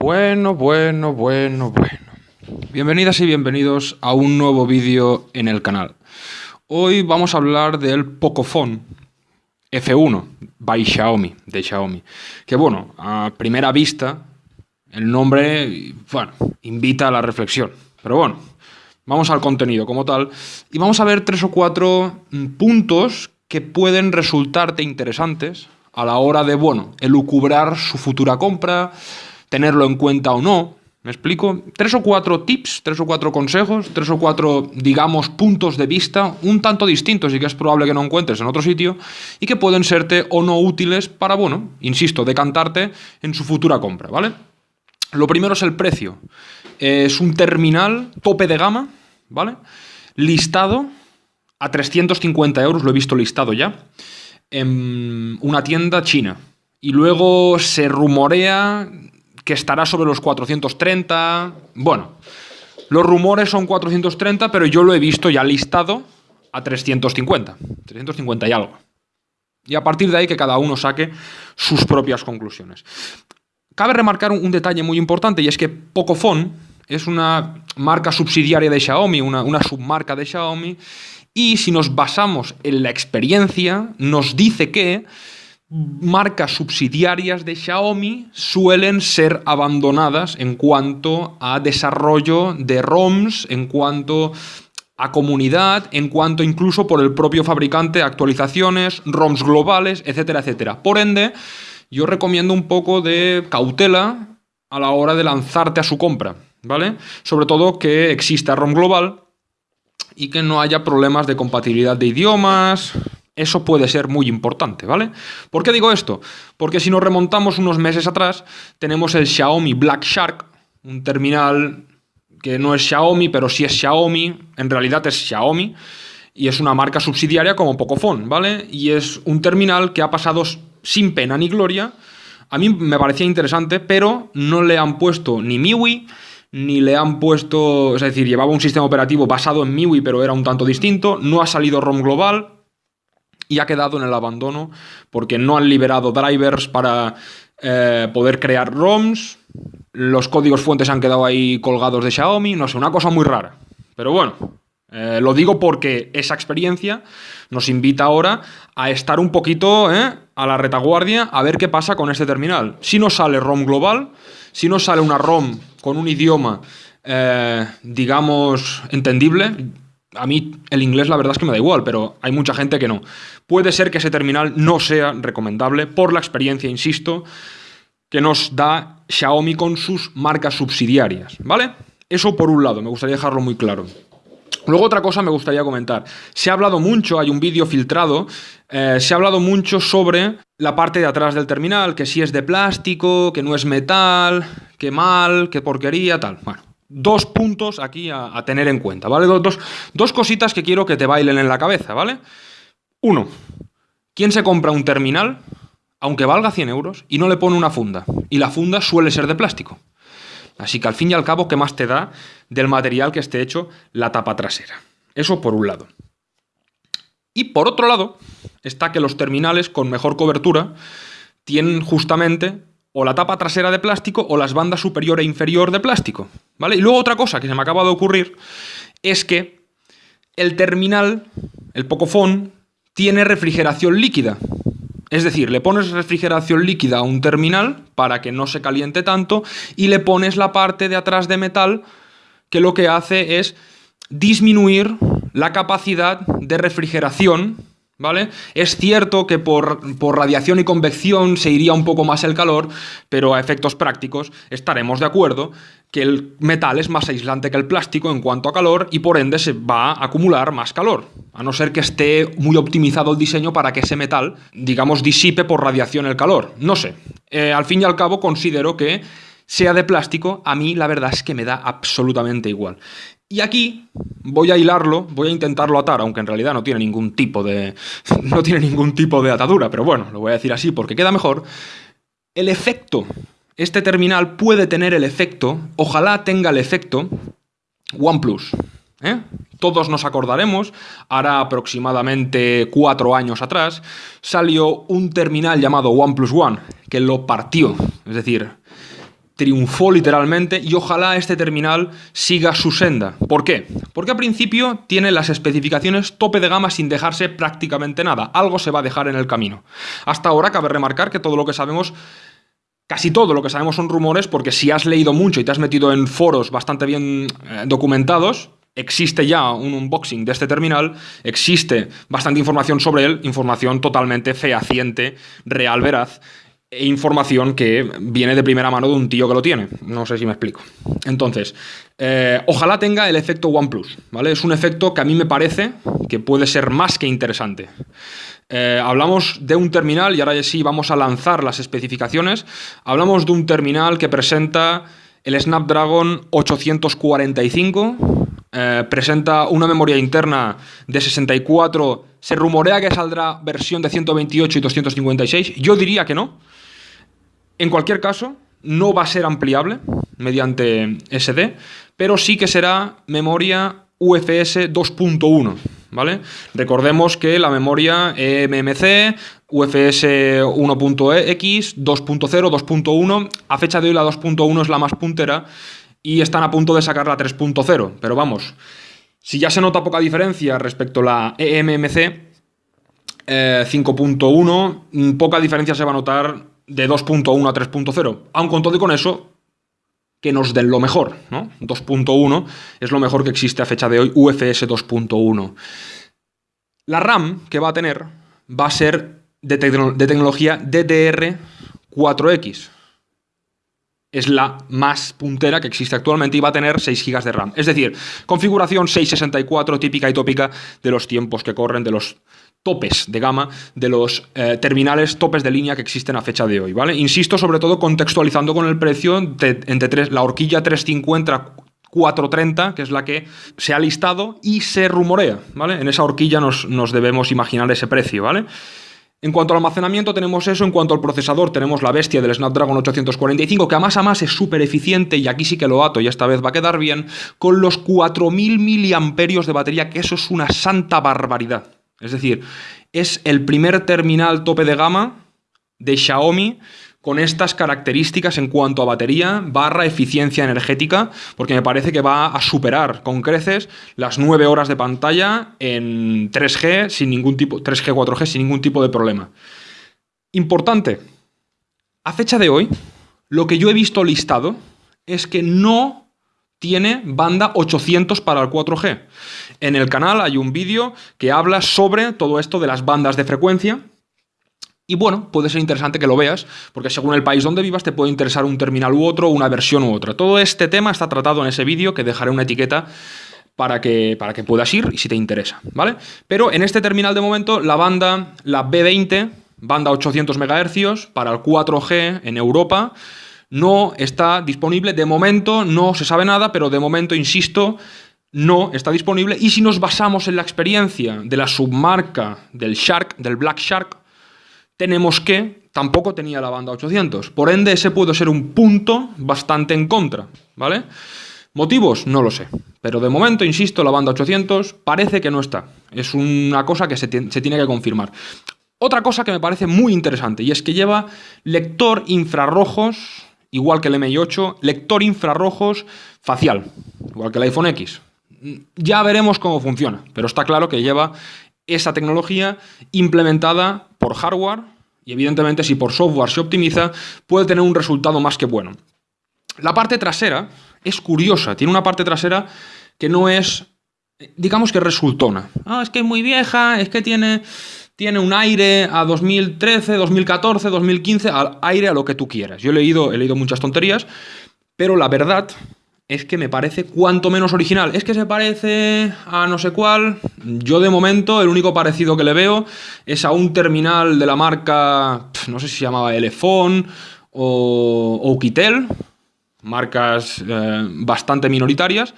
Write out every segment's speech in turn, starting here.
Bueno, bueno, bueno, bueno. Bienvenidas y bienvenidos a un nuevo vídeo en el canal. Hoy vamos a hablar del Pocophone F1 by Xiaomi, de Xiaomi. Que bueno, a primera vista, el nombre, bueno, invita a la reflexión. Pero bueno, vamos al contenido como tal y vamos a ver tres o cuatro mm, puntos que pueden resultarte interesantes a la hora de, bueno, elucubrar su futura compra, tenerlo en cuenta o no. ¿Me explico? Tres o cuatro tips, tres o cuatro consejos, tres o cuatro, digamos, puntos de vista un tanto distintos y que es probable que no encuentres en otro sitio y que pueden serte o no útiles para, bueno, insisto, decantarte en su futura compra, ¿vale? Lo primero es el precio. Es un terminal tope de gama, ¿vale? Listado a 350 euros, lo he visto listado ya, en una tienda china. Y luego se rumorea que estará sobre los 430. Bueno, los rumores son 430, pero yo lo he visto ya listado a 350. 350 y algo. Y a partir de ahí que cada uno saque sus propias conclusiones. Cabe remarcar un, detalle muy importante y es que Pocophone es una marca subsidiaria de Xiaomi, una, una submarca de Xiaomi, y si nos basamos en la experiencia, nos dice que marcas subsidiarias de Xiaomi suelen ser abandonadas en cuanto a desarrollo de ROMs, en cuanto a comunidad, en cuanto incluso por el propio fabricante, actualizaciones, ROMs globales, etcétera, etcétera. Por ende, yo recomiendo un poco de cautela a la hora de lanzarte a su compra, ¿vale? Sobre todo que exista ROM global y que no haya problemas de compatibilidad de idiomas, eso puede ser muy importante, ¿vale? ¿Por qué digo esto? Porque si nos remontamos unos meses atrás, tenemos el Xiaomi Black Shark, un terminal que no es Xiaomi, pero sí es Xiaomi, en realidad es Xiaomi, y es una marca subsidiaria como Pocophone, ¿vale? Y es un terminal que ha pasado sin pena ni gloria. A mí me parecía interesante, pero no le han puesto ni MIUI, ni le han puesto, es decir, llevaba un sistema operativo basado en MIUI, pero era un tanto distinto, no ha salido ROM global, y ha quedado en el abandono porque no han liberado drivers para eh, poder crear ROMs, los códigos fuentes han quedado ahí colgados de Xiaomi, no sé, una cosa muy rara. Pero bueno, eh, lo digo porque esa experiencia nos invita ahora a estar un poquito eh, a la retaguardia a ver qué pasa con este terminal. Si no sale ROM global, si no sale una ROM con un idioma, digamos, entendible, a mí el inglés la verdad es que me da igual, pero hay mucha gente que no. Puede ser que ese terminal no sea recomendable por la experiencia, insisto, que nos da Xiaomi con sus marcas subsidiarias, ¿vale? Eso por un lado, me gustaría dejarlo muy claro. Luego otra cosa me gustaría comentar. Se ha hablado mucho, hay un vídeo filtrado, eh, se ha hablado mucho sobre la parte de atrás del terminal, que si es de plástico, que no es metal, que mal, que porquería, tal. Bueno, dos puntos aquí a, tener en cuenta, ¿vale? Dos, dos, cositas que quiero que te bailen en la cabeza, ¿vale? Uno, ¿quién se compra un terminal, aunque valga 100 euros, y no le pone una funda? Y la funda suele ser de plástico. Así que al fin y al cabo, ¿qué más te da del material que esté hecho la tapa trasera? Eso por un lado. Y por otro lado, está que los terminales con mejor cobertura tienen justamente o la tapa trasera de plástico o las bandas superior e inferior de plástico. ¿vale? Y luego otra cosa que se me acaba de ocurrir es que el terminal, el Pocophone, tiene refrigeración líquida. Es decir, le pones refrigeración líquida a un terminal para que no se caliente tanto y le pones la parte de atrás de metal que lo que hace es disminuir la capacidad de refrigeración ¿Vale? Es cierto que por, radiación y convección se iría un poco más el calor, pero a efectos prácticos estaremos de acuerdo que el metal es más aislante que el plástico en cuanto a calor y por ende se va a acumular más calor, a no ser que esté muy optimizado el diseño para que ese metal, digamos, disipe por radiación el calor. No sé. Eh, al fin y al cabo considero que sea de plástico, a mí la verdad es que me da absolutamente igual. Y aquí voy a hilarlo, voy a intentarlo atar, aunque en realidad no tiene ningún tipo de, no tiene ningún tipo de atadura, pero bueno, lo voy a decir así porque queda mejor. El efecto, este terminal puede tener el efecto, ojalá tenga el efecto OnePlus. ¿eh? Todos nos acordaremos, ahora aproximadamente cuatro años atrás, salió un terminal llamado OnePlus One, que lo partió. Es decir, triunfó literalmente y ojalá este terminal siga su senda. ¿Por qué? Porque al principio tiene las especificaciones tope de gama sin dejarse prácticamente nada. Algo se va a dejar en el camino. Hasta ahora cabe remarcar que todo lo que sabemos Casi todo lo que sabemos son rumores porque si has leído mucho y te has metido en foros bastante bien eh, documentados, existe ya un unboxing de este terminal, existe bastante información sobre él, información totalmente fehaciente, real, veraz, e información que viene de primera mano de un tío que lo tiene. No sé si me explico. Entonces, eh, ojalá tenga el efecto OnePlus, ¿vale? Es un efecto que a mí me parece que puede ser más que interesante. Eh, hablamos de un terminal, y ahora sí vamos a lanzar las especificaciones, hablamos de un terminal que presenta el Snapdragon 845, eh, presenta una memoria interna de 64, se rumorea que saldrá versión de 128 y 256, yo diría que no, en cualquier caso, no va a ser ampliable mediante SD, pero sí que será memoria UFS 2.1, ¿vale? Recordemos que la memoria MMC, UFS 1.x, 2.0, 2.1, a fecha de hoy la 2.1 es la más puntera y están a punto de sacar la 3.0, pero vamos, si ya se nota poca diferencia respecto a la eMMC 5.1, eh, poca diferencia se va a notar de 2.1 a 3.0. Aun con todo y con eso, que nos den lo mejor, ¿no? 2.1 es lo mejor que existe a fecha de hoy, UFS 2.1. La RAM que va a tener va a ser de, de tecnología DDR4X. Es la más puntera que existe actualmente y va a tener 6 GB de RAM. Es decir, configuración 664 típica y tópica de los tiempos que corren, de los topes de gama de los eh, terminales topes de línea que existen a fecha de hoy, ¿vale? Insisto, sobre todo contextualizando con el precio de, entre tres, la horquilla 350 430, que es la que se ha listado y se rumorea, ¿vale? En esa horquilla nos, nos debemos imaginar ese precio, ¿vale? En cuanto al almacenamiento tenemos eso, en cuanto al procesador tenemos la bestia del Snapdragon 845, que a más a más es súper eficiente y aquí sí que lo ato y esta vez va a quedar bien, con los 4000 miliamperios de batería, que eso es una santa barbaridad. Es decir, es el primer terminal tope de gama de Xiaomi con estas características en cuanto a batería barra eficiencia energética, porque me parece que va a superar con creces las 9 horas de pantalla en 3G, sin ningún tipo, 3G, 4G sin ningún tipo de problema. Importante, a fecha de hoy, lo que yo he visto listado es que no tiene banda 800 para el 4G. En el canal hay un vídeo que habla sobre todo esto de las bandas de frecuencia. Y bueno, puede ser interesante que lo veas, porque según el país donde vivas te puede interesar un terminal u otro, una versión u otra. Todo este tema está tratado en ese vídeo, que dejaré una etiqueta para que, para que puedas ir y si te interesa, ¿vale? Pero en este terminal de momento, la banda, la B20, banda 800 MHz, para el 4G en Europa, no está disponible. De momento no se sabe nada, pero de momento, insisto, no está disponible. Y si nos basamos en la experiencia de la submarca del Shark, del Black Shark, tenemos que tampoco tenía la banda 800. Por ende, ese puede ser un punto bastante en contra, ¿vale? ¿Motivos? No lo sé. Pero de momento, insisto, la banda 800 parece que no está. Es una cosa que se, se tiene que confirmar. Otra cosa que me parece muy interesante y es que lleva lector infrarrojos igual que el MI8, lector infrarrojos facial, igual que el iPhone X. Ya veremos cómo funciona, pero está claro que lleva esa tecnología implementada por hardware y evidentemente si por software se optimiza puede tener un resultado más que bueno. La parte trasera es curiosa, tiene una parte trasera que no es, digamos que resultona. Ah, es que es muy vieja, es que tiene tiene un aire a 2013, 2014, 2015, al aire a lo que tú quieras. Yo he leído, he leído muchas tonterías, pero la verdad es que me parece cuanto menos original. Es que se parece a no sé cuál. Yo de momento el único parecido que le veo es a un terminal de la marca, no sé si se llamaba Elefone o Oukitel, marcas eh, bastante minoritarias,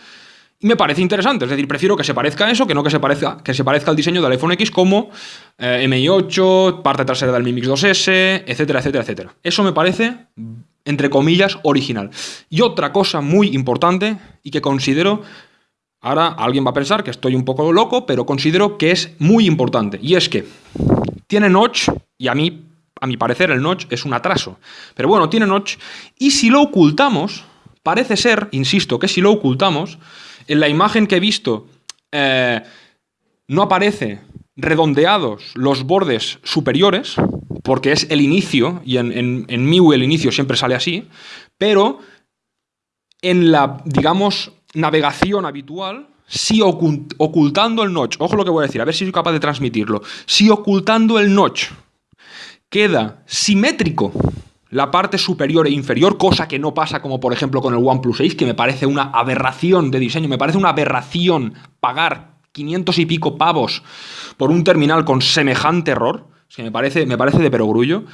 y me parece interesante, es decir, prefiero que se parezca a eso que no que se parezca, que se parezca al diseño del iPhone X como eh, MI8, parte trasera del Mi Mix 2S, etcétera, etcétera, etcétera. Eso me parece, entre comillas, original. Y otra cosa muy importante y que considero, ahora alguien va a pensar que estoy un poco loco, pero considero que es muy importante. Y es que tiene notch, y a mí a mi parecer el notch es un atraso. Pero bueno, tiene notch. Y si lo ocultamos, parece ser, insisto, que si lo ocultamos, en la imagen que he visto eh, no aparece redondeados los bordes superiores, porque es el inicio, y en, en, el inicio siempre sale así, pero en la, digamos, navegación habitual, si ocultando el notch, ojo lo que voy a decir, a ver si soy capaz de transmitirlo, si ocultando el notch queda simétrico la parte superior e inferior, cosa que no pasa como por ejemplo con el OnePlus 6, que me parece una aberración de diseño, me parece una aberración pagar 500 y pico pavos por un terminal con semejante error, que me parece, me parece de perogrullo.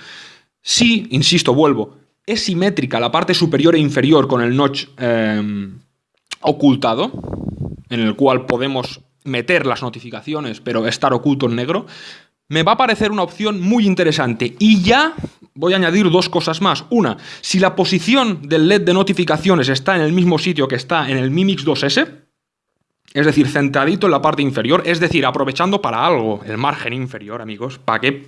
Si, insisto, vuelvo, es simétrica la parte superior e inferior con el notch eh, ocultado, en el cual podemos meter las notificaciones pero estar oculto en negro, me va a parecer una opción muy interesante. Y ya voy a añadir dos cosas más. Una, si la posición del LED de notificaciones está en el mismo sitio que está en el Mi Mix 2S, es decir, centradito en la parte inferior, es decir, aprovechando para algo el margen inferior, amigos. ¿Para qué?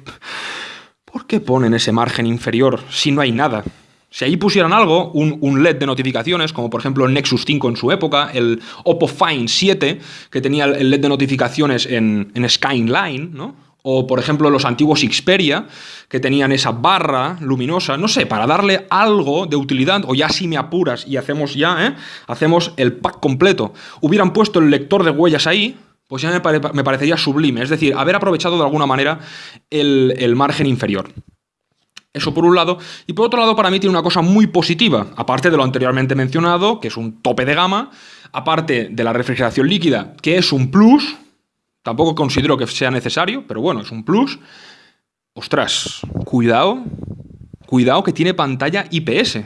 ¿Por qué ponen ese margen inferior si no hay nada? Si ahí pusieran algo, un, LED de notificaciones, como por ejemplo el Nexus 5 en su época, el Oppo Find 7, que tenía el LED de notificaciones en, en Skyline, ¿no? O, por ejemplo, los antiguos Xperia, que tenían esa barra luminosa, no sé, para darle algo de utilidad, o ya si me apuras y hacemos ya, ¿eh? Hacemos el pack completo. Hubieran puesto el lector de huellas ahí, pues ya me, parecería sublime. Es decir, haber aprovechado de alguna manera el, el margen inferior. Eso por un lado. Y por otro lado, para mí tiene una cosa muy positiva, aparte de lo anteriormente mencionado, que es un tope de gama, aparte de la refrigeración líquida, que es un plus, tampoco considero que sea necesario, pero bueno, es un plus. Ostras, cuidado, cuidado que tiene pantalla IPS,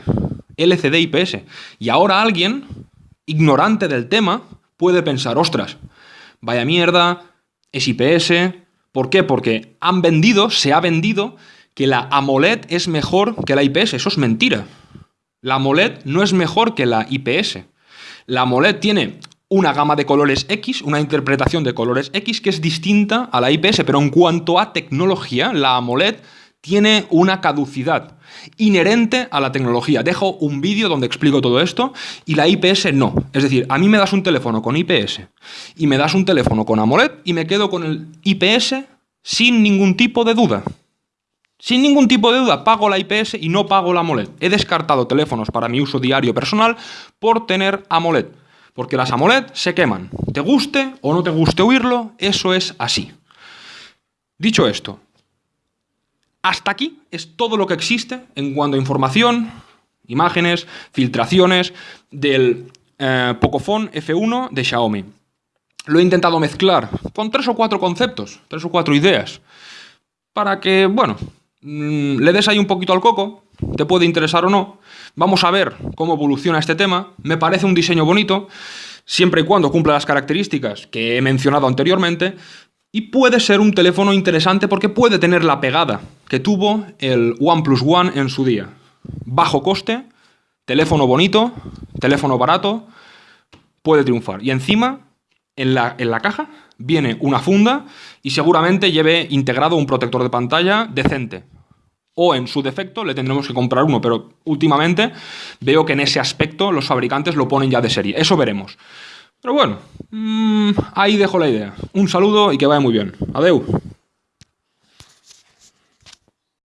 LCD IPS. Y ahora alguien, ignorante del tema, puede pensar, ostras, vaya mierda, es IPS. ¿Por qué? Porque han vendido, se ha vendido que la AMOLED es mejor que la IPS. Eso es mentira. La AMOLED no es mejor que la IPS. La AMOLED tiene una gama de colores X, una interpretación de colores X que es distinta a la IPS, pero en cuanto a tecnología, la AMOLED tiene una caducidad inherente a la tecnología. Dejo un vídeo donde explico todo esto y la IPS no. Es decir, a mí me das un teléfono con IPS y me das un teléfono con AMOLED y me quedo con el IPS sin ningún tipo de duda. Sin ningún tipo de duda, pago la IPS y no pago la AMOLED. He descartado teléfonos para mi uso diario personal por tener AMOLED. Porque las AMOLED se queman. Te guste o no te guste oírlo, eso es así. Dicho esto, hasta aquí es todo lo que existe en cuanto a información, imágenes, filtraciones del eh, Pocophone F1 de Xiaomi. Lo he intentado mezclar con tres o cuatro conceptos, tres o cuatro ideas, para que, bueno, Mm, le des ahí un poquito al coco, te puede interesar o no. Vamos a ver cómo evoluciona este tema. Me parece un diseño bonito, siempre y cuando cumpla las características que he mencionado anteriormente. Y puede ser un teléfono interesante porque puede tener la pegada que tuvo el OnePlus One en su día. Bajo coste, teléfono bonito, teléfono barato, puede triunfar. Y encima, en la, en la caja, viene una funda y seguramente lleve integrado un protector de pantalla decente o en su defecto le tendremos que comprar uno, pero últimamente veo que en ese aspecto los fabricantes lo ponen ya de serie. Eso veremos. Pero bueno, mmm, ahí dejo la idea. Un saludo y que vaya muy bien. Adeu.